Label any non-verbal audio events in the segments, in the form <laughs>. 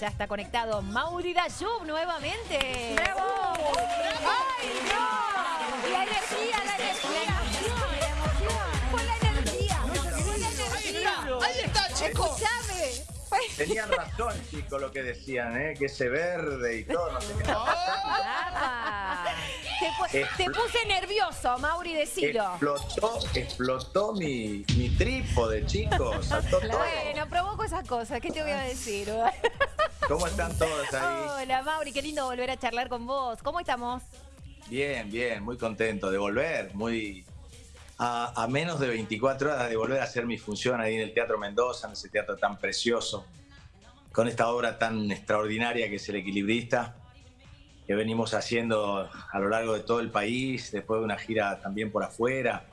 Ya está conectado Mauri Dayub nuevamente. ¡Bravo! ¡Ay, no! La energía, la energía. La energía. Con la energía. Ahí está, chicos. Escuchame. <laughs> Tenían razón, chicos, lo que decían, ¿eh? que ese verde y todo, no sé qué. <laughs> Te, pu- te puse nervioso, Mauri, decilo. Explotó, explotó mi, mi trípode, chicos. Saltó todo. Bueno, provoco esas cosas, ¿qué te voy a decir? <laughs> ¿Cómo están todos ahí? Hola, Mauri, qué lindo volver a charlar con vos. ¿Cómo estamos? Bien, bien, muy contento de volver, muy a, a menos de 24 horas de volver a hacer mi función ahí en el Teatro Mendoza, en ese teatro tan precioso, con esta obra tan extraordinaria que es El Equilibrista, que venimos haciendo a lo largo de todo el país, después de una gira también por afuera.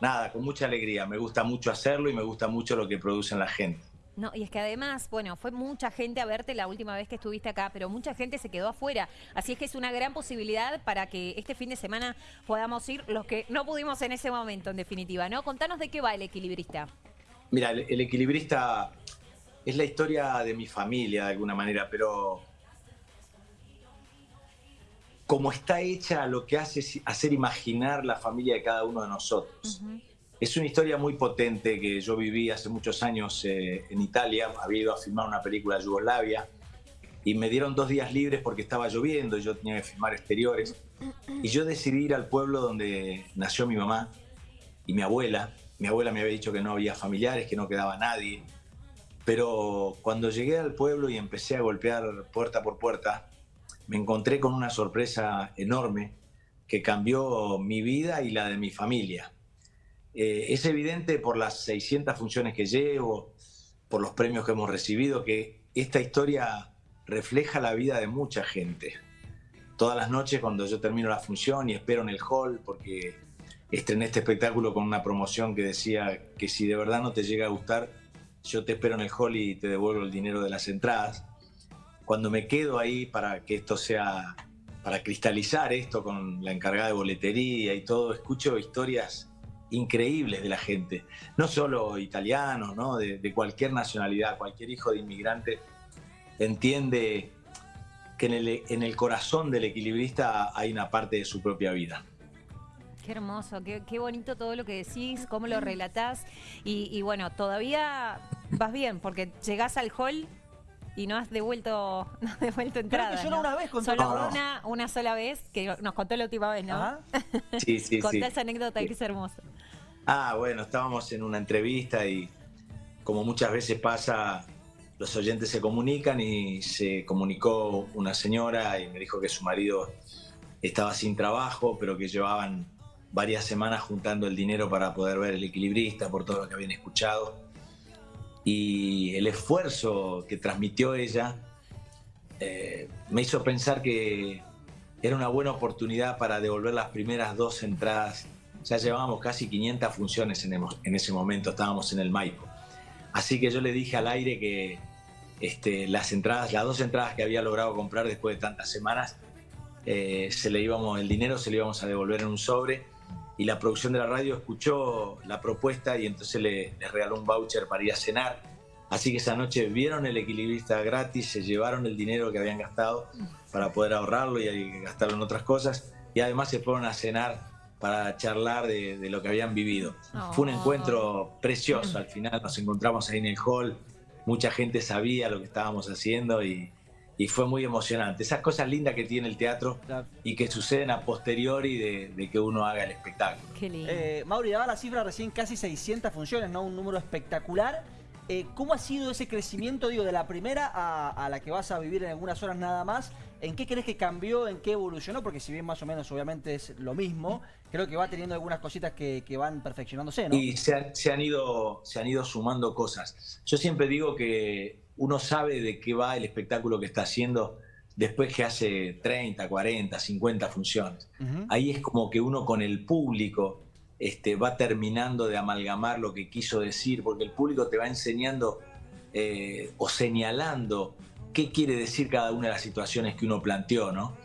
Nada, con mucha alegría, me gusta mucho hacerlo y me gusta mucho lo que producen la gente. No, y es que además, bueno, fue mucha gente a verte la última vez que estuviste acá, pero mucha gente se quedó afuera. Así es que es una gran posibilidad para que este fin de semana podamos ir los que no pudimos en ese momento, en definitiva, ¿no? Contanos de qué va el equilibrista. Mira, el, el equilibrista es la historia de mi familia de alguna manera, pero como está hecha, lo que hace es hacer imaginar la familia de cada uno de nosotros. Es una historia muy potente que yo viví hace muchos años eh, en Italia. Había ido a filmar una película de Yugoslavia y me dieron dos días libres porque estaba lloviendo y yo tenía que filmar exteriores. Y yo decidí ir al pueblo donde nació mi mamá y mi abuela. Mi abuela me había dicho que no había familiares, que no quedaba nadie. Pero cuando llegué al pueblo y empecé a golpear puerta por puerta, me encontré con una sorpresa enorme que cambió mi vida y la de mi familia. Eh, es evidente por las 600 funciones que llevo, por los premios que hemos recibido, que esta historia refleja la vida de mucha gente. Todas las noches cuando yo termino la función y espero en el hall, porque estrené este espectáculo con una promoción que decía que si de verdad no te llega a gustar, yo te espero en el hall y te devuelvo el dinero de las entradas. Cuando me quedo ahí para que esto sea, para cristalizar esto con la encargada de boletería y todo, escucho historias increíbles de la gente, no solo italianos, ¿no? de, cualquier nacionalidad, cualquier hijo de inmigrante entiende que en el, corazón del equilibrista hay una parte de su propia vida. Qué hermoso, qué, qué bonito todo lo que decís, cómo lo relatás. Y, y bueno, todavía vas bien, porque llegás al hall y no has devuelto, <laughs> no has devuelto entrada. que solo ¿no? una vez contó. Solo No, no. una, una sola vez, que nos contó la última vez, ¿no? Ajá. <laughs> Sí, sí, Contá sí. esa anécdota que es hermosa. Ah, bueno, estábamos en una entrevista y como muchas veces pasa, los oyentes se comunican y se comunicó una señora y me dijo que su marido estaba sin trabajo, pero que llevaban varias semanas juntando el dinero para poder ver el equilibrista por todo lo que habían escuchado. Y el esfuerzo que transmitió ella eh, me hizo pensar que era una buena oportunidad para devolver las primeras dos entradas. Ya llevábamos casi 500 funciones en, en ese momento, estábamos en el Maipo. Así que yo le dije al aire que este, las entradas, las dos entradas que había logrado comprar después de tantas semanas, eh, se le el dinero se le íbamos a devolver en un sobre. Y la producción de la radio escuchó la propuesta y entonces le, le regaló un voucher para ir a cenar. Así que esa noche vieron el equilibrista gratis, se llevaron el dinero que habían gastado para poder ahorrarlo y gastarlo en otras cosas. Y además se fueron a cenar para charlar de, de lo que habían vivido. Fue un Oh. encuentro precioso. Al final nos encontramos ahí en el hall. Mucha gente sabía lo que estábamos haciendo y, y fue muy emocionante. Esas cosas lindas que tiene el teatro y que suceden a posteriori de, de que uno haga el espectáculo. Qué lindo. Eh, Mauri, daba la cifra recién casi 600 funciones, ¿no? Un número espectacular. Eh, ¿Cómo ha sido ese crecimiento, digo, de la primera a, a la que vas a vivir en algunas horas nada más? ¿En qué crees que cambió, en qué evolucionó? Porque si bien más o menos obviamente es lo mismo, creo que va teniendo algunas cositas que, que van perfeccionándose, ¿no? Y se han, se han ido, se han ido sumando cosas. Yo siempre digo que uno sabe de qué va el espectáculo que está haciendo después que hace 30, 40, 50 funciones. Ahí es como que uno con el público este, va terminando de amalgamar lo que quiso decir, porque el público te va enseñando eh, o señalando qué quiere decir cada una de las situaciones que uno planteó, ¿no?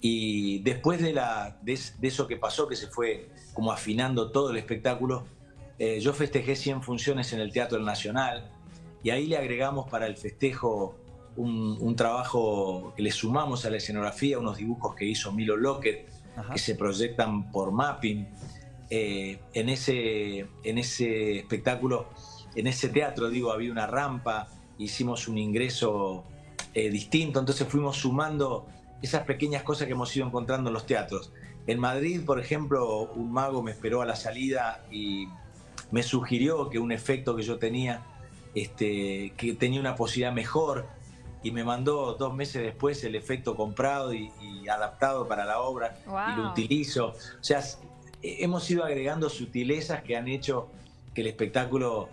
Y después de, la, de, es- de eso que pasó, que se fue como afinando todo el espectáculo, eh, yo festejé 100 funciones en el Teatro Nacional y ahí le agregamos para el festejo un, trabajo que le sumamos a la escenografía, unos dibujos que hizo Milo Lockett, que se proyectan por mapping. Eh, en, ese, en ese espectáculo, en ese teatro, digo, había una rampa, hicimos un ingreso eh, distinto, entonces fuimos sumando esas pequeñas cosas que hemos ido encontrando en los teatros. En Madrid, por ejemplo, un mago me esperó a la salida y me sugirió que un efecto que yo tenía, este, que tenía una posibilidad mejor, y me mandó dos meses después el efecto comprado y, adaptado para la obra y lo utilizo. O sea, hemos ido agregando sutilezas que han hecho que el espectáculo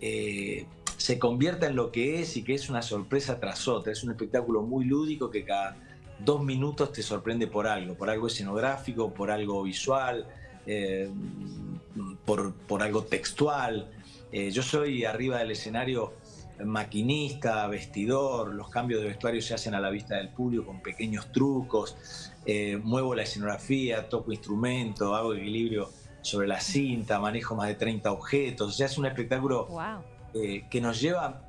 eh, se convierta en lo que es y que es una sorpresa tras otra. Es un espectáculo muy lúdico que cada dos minutos te sorprende por algo, por algo escenográfico, por algo visual, eh, por, por, algo textual. Eh, yo soy arriba del escenario maquinista, vestidor, los cambios de vestuario se hacen a la vista del público con pequeños trucos, eh, muevo la escenografía, toco instrumento, hago equilibrio sobre la cinta, manejo más de 30 objetos, o sea, es un espectáculo eh, que nos lleva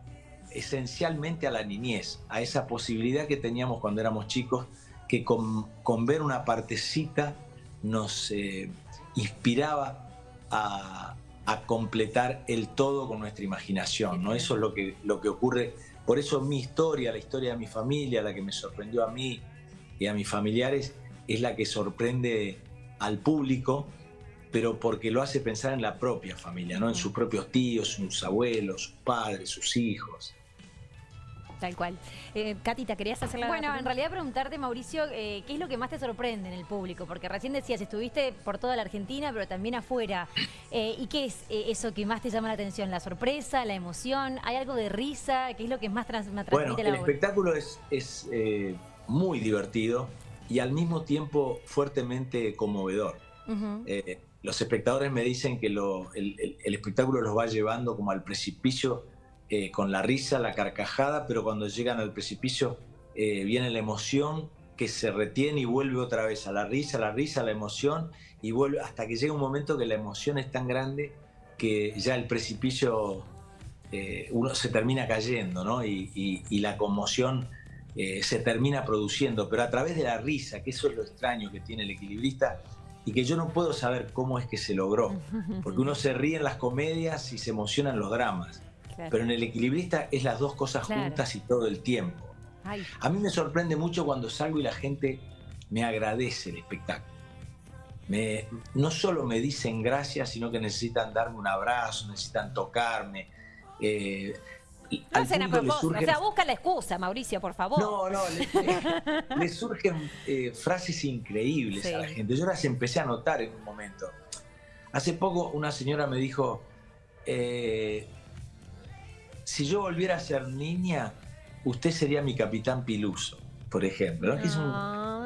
esencialmente a la niñez, a esa posibilidad que teníamos cuando éramos chicos, que con, ver una partecita nos eh, inspiraba a, a completar el todo con nuestra imaginación, ¿no? Eso es lo que, lo que ocurre. Por eso mi historia, la historia de mi familia, la que me sorprendió a mí y a mis familiares, es la que sorprende al público, pero porque lo hace pensar en la propia familia, ¿no? En sus propios tíos, sus abuelos, sus padres, sus hijos. Tal cual. Eh, Katy, ¿te querías hacer la Bueno, en realidad preguntarte, Mauricio, eh, ¿qué es lo que más te sorprende en el público? Porque recién decías, estuviste por toda la Argentina, pero también afuera. Eh, ¿Y qué es eh, eso que más te llama la atención? ¿La sorpresa, la emoción? ¿Hay algo de risa? ¿Qué es lo que más trans transmite bueno, el espectáculo es, es muy divertido y al mismo tiempo fuertemente conmovedor. los espectadores me dicen que lo, el espectáculo los va llevando como al precipicio eh, con la risa, la carcajada, pero cuando llegan al precipicio eh, viene la emoción que se retiene y vuelve otra vez a la risa, la risa, la emoción, y vuelve hasta que llega un momento que la emoción es tan grande que ya el precipicio eh, uno se termina cayendo, ¿no? Y, la conmoción se termina produciendo, pero a través de la risa, que eso es lo extraño que tiene el equilibrista, y que yo no puedo saber cómo es que se logró, porque uno se ríe en las comedias y se emociona en los dramas. Pero en el equilibrista es las dos cosas juntas y todo el tiempo. A mí me sorprende mucho cuando salgo y la gente me agradece el espectáculo. Me, no solo me dicen gracias, sino que necesitan darme un abrazo, necesitan tocarme. Eh, no hacen a propósito, o sea, busca la excusa, Mauricio, por favor. No, no, le, <laughs> surgen eh, frases increíbles a la gente. Yo las empecé a notar en un momento. Hace poco una señora me dijo, eh, si yo volviera a ser niña, usted sería mi capitán Piluso, por ejemplo. Es un,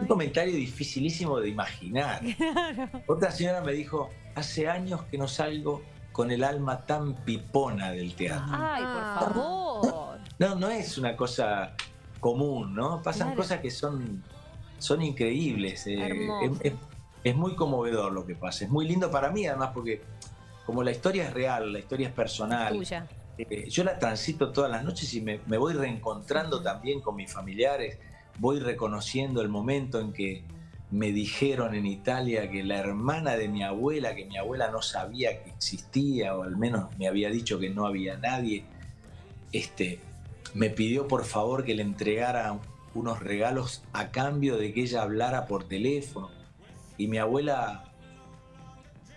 comentario dificilísimo de imaginar. <laughs> Otra señora me dijo, hace años que no salgo con el alma tan pipona del teatro. Ay, por ah. favor. No, no es una cosa común, ¿no? Pasan cosas que son, son increíbles. Eh, es, muy conmovedor lo que pasa. Es muy lindo para mí, además, porque como la historia es real, la historia es personal. Tuya. Eh, yo la transito todas las noches y me, voy reencontrando también con mis familiares, voy reconociendo el momento en que me dijeron en Italia que la hermana de mi abuela, que mi abuela no sabía que existía, o al menos me había dicho que no había nadie, este, me pidió por favor que le entregara unos regalos a cambio de que ella hablara por teléfono. Y mi abuela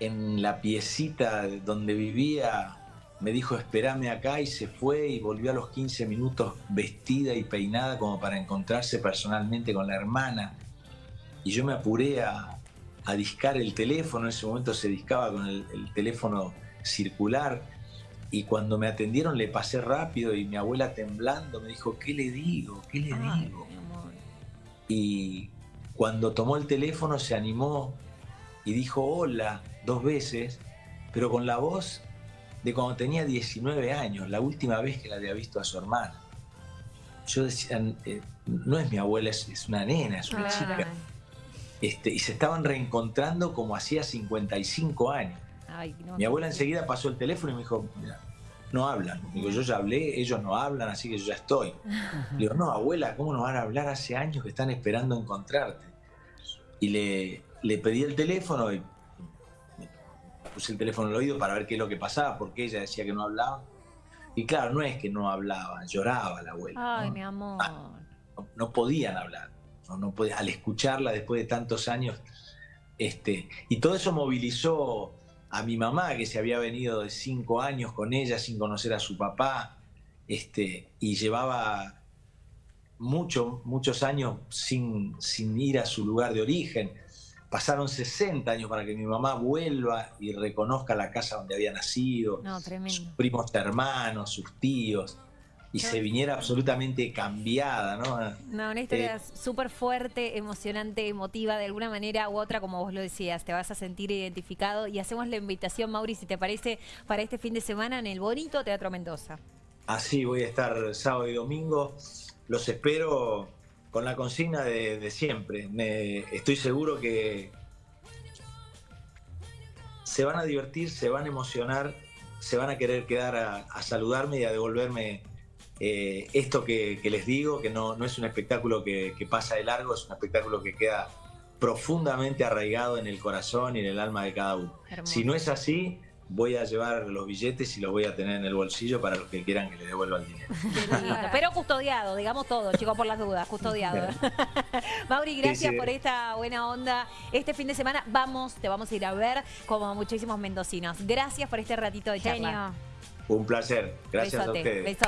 en la piecita donde vivía me dijo espérame acá y se fue y volvió a los 15 minutos vestida y peinada como para encontrarse personalmente con la hermana. Y yo me apuré a, a discar el teléfono, en ese momento se discaba con el, teléfono circular y cuando me atendieron le pasé rápido y mi abuela temblando me dijo, ¿qué le digo? ¿Qué le digo? Y cuando tomó el teléfono se animó y dijo hola dos veces, pero con la voz de cuando tenía 19 años, la última vez que la había visto a su hermana. Yo decía, eh, no es mi abuela, es, una nena, es una chica. Este, y se estaban reencontrando como hacía 55 años. mi abuela enseguida pasó el teléfono y me dijo, no hablan. Digo, yo ya hablé, ellos no hablan, así que yo ya estoy. <laughs> Digo, no, abuela, ¿cómo nos van a hablar hace años que están esperando encontrarte? Y le, le pedí el teléfono y puse el teléfono al oído para ver qué es lo que pasaba, porque ella decía que no hablaba. Y claro, no es que no hablaba, lloraba la abuela. Ay, ¿no? mi amor. Ah, no, no podían hablar. No, no podía- al escucharla después de tantos años. Este, y todo eso movilizó a mi mamá, que se había venido de cinco años con ella sin conocer a su papá, este, y llevaba mucho, muchos años sin, sin ir a su lugar de origen. Pasaron 60 años para que mi mamá vuelva y reconozca la casa donde había nacido, No, sus primos hermanos, sus tíos, y se viniera absolutamente cambiada, ¿no? No, una historia Eh, súper fuerte, emocionante, emotiva, de alguna manera u otra, como vos lo decías, te vas a sentir identificado y hacemos la invitación, Mauri, si te parece, para este fin de semana en el bonito Teatro Mendoza. Así voy a estar sábado y domingo. Los espero con la consigna de, de siempre. Me- estoy seguro que se van a divertir, se van a emocionar, se van a querer quedar a, a saludarme y a devolverme eh, esto que, que les digo, que no, no es un espectáculo que, que pasa de largo, es un espectáculo que queda profundamente arraigado en el corazón y en el alma de cada uno. Hermoso. Si no es así, voy a llevar los billetes y los voy a tener en el bolsillo para los que quieran que le devuelva el dinero. Pero custodiado, digamos todo, chicos, por las dudas, custodiado. <laughs> Mauri, gracias sí. por esta buena onda. Este fin de semana vamos, te vamos a ir a ver como muchísimos mendocinos. Gracias por este ratito de charla. Genio. Un placer. Gracias Besote, a ustedes. besote.